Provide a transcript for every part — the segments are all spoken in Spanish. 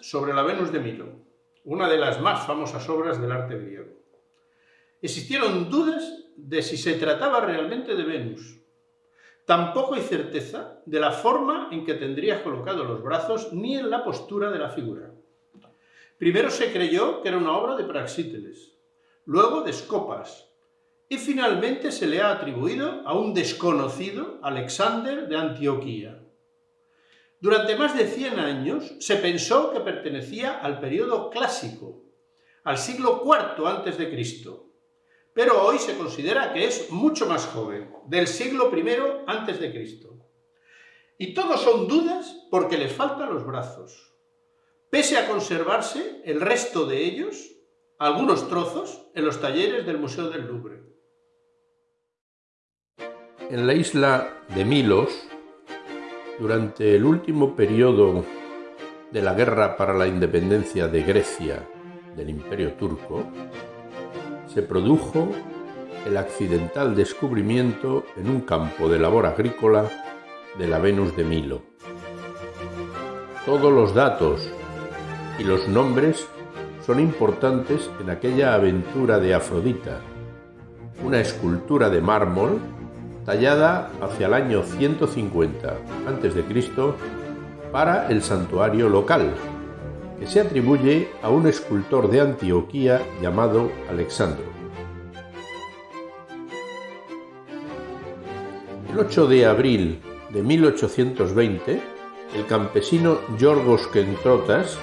Sobre la Venus de Milo, una de las más famosas obras del arte griego. Existieron dudas de si se trataba realmente de Venus. Tampoco hay certeza de la forma en que tendría colocado los brazos ni en la postura de la figura. Primero se creyó que era una obra de Praxíteles, luego de Scopas, y finalmente se le ha atribuido a un desconocido Alexander de Antioquía. Durante más de 100 años se pensó que pertenecía al periodo clásico, al siglo IV a.C., pero hoy se considera que es mucho más joven, del siglo I a.C. Y todos son dudas porque les faltan los brazos. Pese a conservarse el resto de ellos, algunos trozos, en los talleres del Museo del Louvre. En la isla de Milos, durante el último periodo de la guerra para la independencia de Grecia del Imperio Turco, se produjo el accidental descubrimiento en un campo de labor agrícola de la Venus de Milo. Todos los datos y los nombres son importantes en aquella aventura de Afrodita, una escultura de mármol tallada hacia el año 150 a.C. para el santuario local, que se atribuye a un escultor de Antioquía llamado Alexandro. El 8 de abril de 1820, el campesino Yorgos Kentrotas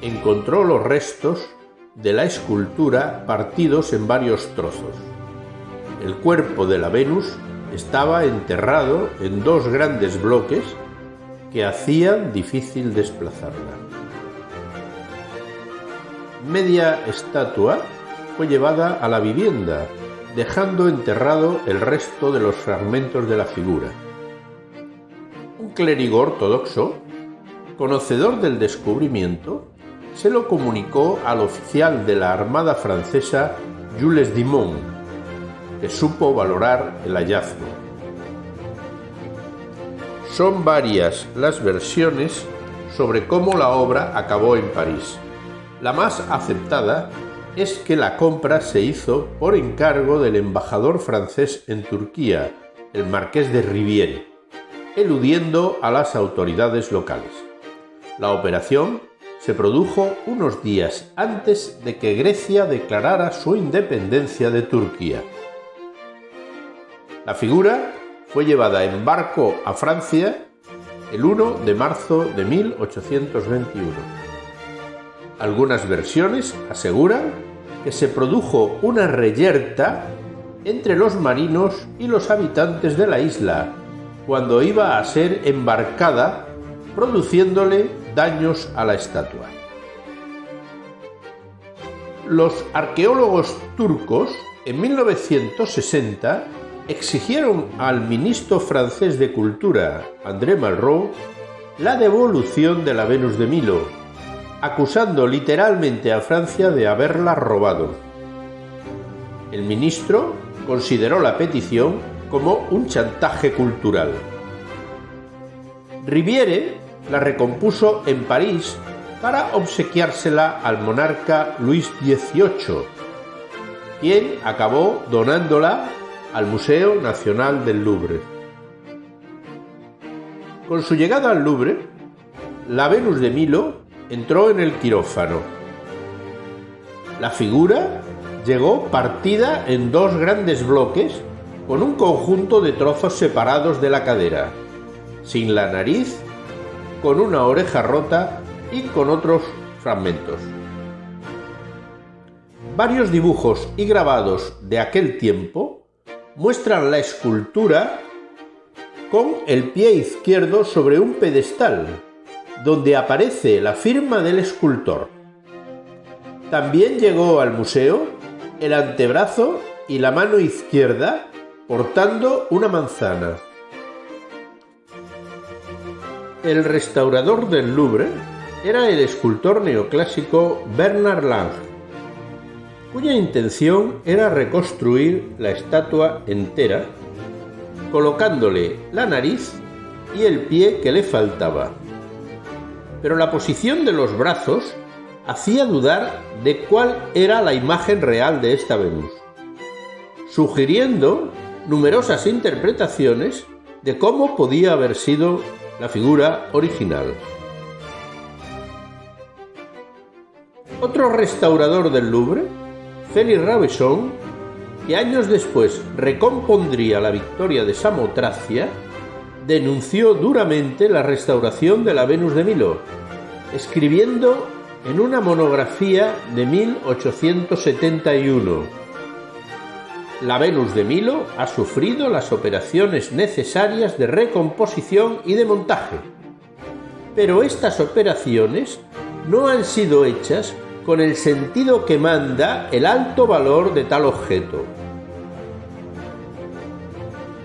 encontró los restos de la escultura partidos en varios trozos. El cuerpo de la Venus estaba enterrado en dos grandes bloques que hacían difícil desplazarla. Media estatua fue llevada a la vivienda, dejando enterrado el resto de los fragmentos de la figura. Un clérigo ortodoxo, conocedor del descubrimiento, se lo comunicó al oficial de la Armada francesa Jules Dimon, que supo valorar el hallazgo. Son varias las versiones sobre cómo la obra acabó en París. La más aceptada es que la compra se hizo por encargo del embajador francés en Turquía, el marqués de Riviere, eludiendo a las autoridades locales. La operación se produjo unos días antes de que Grecia declarara su independencia de Turquía. La figura fue llevada en barco a Francia el 1 de marzo de 1821. Algunas versiones aseguran que se produjo una reyerta entre los marinos y los habitantes de la isla cuando iba a ser embarcada, produciéndole daños a la estatua. Los arqueólogos turcos en 1960 exigieron al ministro francés de Cultura, André Malraux, la devolución de la Venus de Milo, acusando literalmente a Francia de haberla robado. El ministro consideró la petición como un chantaje cultural. Riviere la recompuso en París para obsequiársela al monarca Luis XVIII, quien acabó donándola al Museo Nacional del Louvre. Con su llegada al Louvre, la Venus de Milo entró en el quirófano. La figura llegó partida en dos grandes bloques con un conjunto de trozos separados de la cadera, sin la nariz, con una oreja rota y con otros fragmentos. Varios dibujos y grabados de aquel tiempo muestran la escultura con el pie izquierdo sobre un pedestal, donde aparece la firma del escultor. También llegó al museo el antebrazo y la mano izquierda portando una manzana. El restaurador del Louvre era el escultor neoclásico Bernard Lange, cuya intención era reconstruir la estatua entera, colocándole la nariz y el pie que le faltaba. pero la posición de los brazos hacía dudar de cuál era la imagen real de esta Venus, sugiriendo numerosas interpretaciones de cómo podía haber sido la figura original. Otro restaurador del Louvre, Félix Rabesson, que años después recompondría la victoria de Samotracia, denunció duramente la restauración de la Venus de Milo, escribiendo en una monografía de 1871. La Venus de Milo ha sufrido las operaciones necesarias de recomposición y de montaje, pero estas operaciones no han sido hechas con el sentido que manda el alto valor de tal objeto.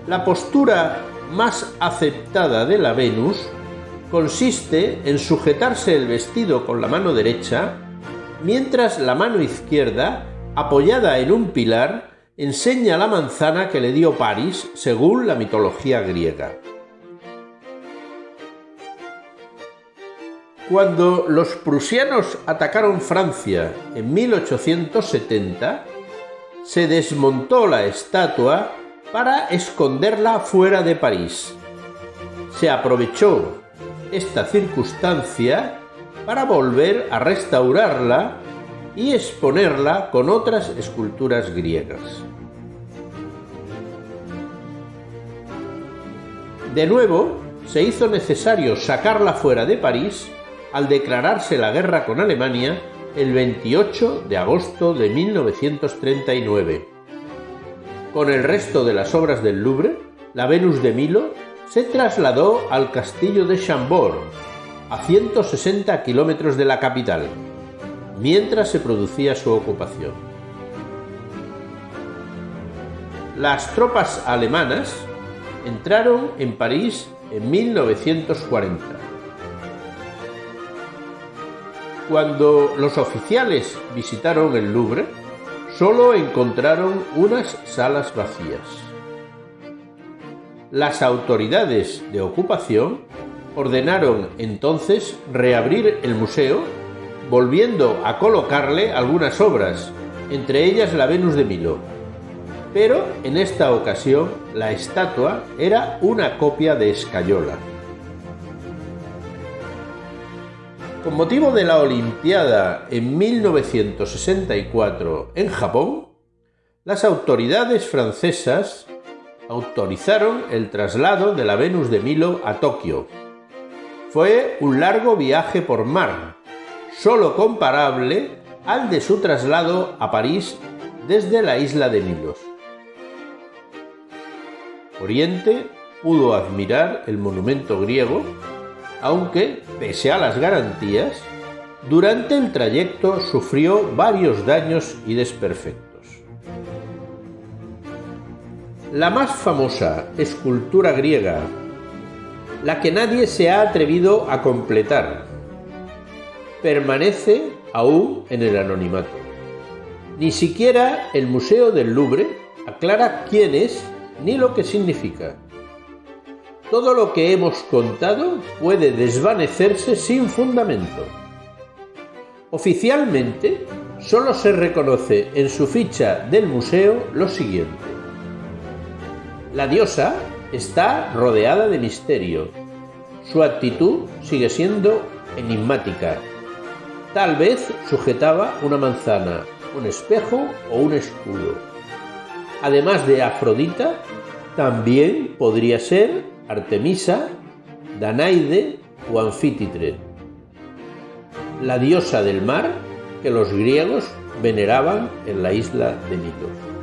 La postura más aceptada de la Venus consiste en sujetarse el vestido con la mano derecha, mientras la mano izquierda, apoyada en un pilar, enseña la manzana que le dio París según la mitología griega. Cuando los prusianos atacaron Francia en 1870, se desmontó la estatua para esconderla fuera de París. Se aprovechó esta circunstancia para volver a restaurarla y exponerla con otras esculturas griegas. De nuevo, se hizo necesario sacarla fuera de París al declararse la guerra con Alemania el 28 de agosto de 1939. Con el resto de las obras del Louvre, la Venus de Milo se trasladó al castillo de Chambord, a 160 kilómetros de la capital, mientras se producía su ocupación. Las tropas alemanas entraron en París en 1940 Cuando los oficiales visitaron el Louvre, solo encontraron unas salas vacías. Las autoridades de ocupación ordenaron entonces reabrir el museo, volviendo a colocarle algunas obras, entre ellas la Venus de Milo. Pero en esta ocasión la estatua era una copia de Escayola. Con motivo de la Olimpiada en 1964 en Japón, las autoridades francesas autorizaron el traslado de la Venus de Milo a Tokio. Fue un largo viaje por mar, solo comparable al de su traslado a París desde la isla de Milos. Oriente pudo admirar el monumento griego aunque, pese a las garantías, durante el trayecto sufrió varios daños y desperfectos. La más famosa escultura griega, la que nadie se ha atrevido a completar, permanece aún en el anonimato. Ni siquiera el Museo del Louvre aclara quién es ni lo que significa. Todo lo que hemos contado puede desvanecerse sin fundamento. Oficialmente, solo se reconoce en su ficha del museo lo siguiente. La diosa está rodeada de misterio. Su actitud sigue siendo enigmática. Tal vez sujetaba una manzana, un espejo o un escudo. Además de Afrodita, también podría ser Artemisa, Danaide o Anfítitre, la diosa del mar que los griegos veneraban en la isla de Mitos.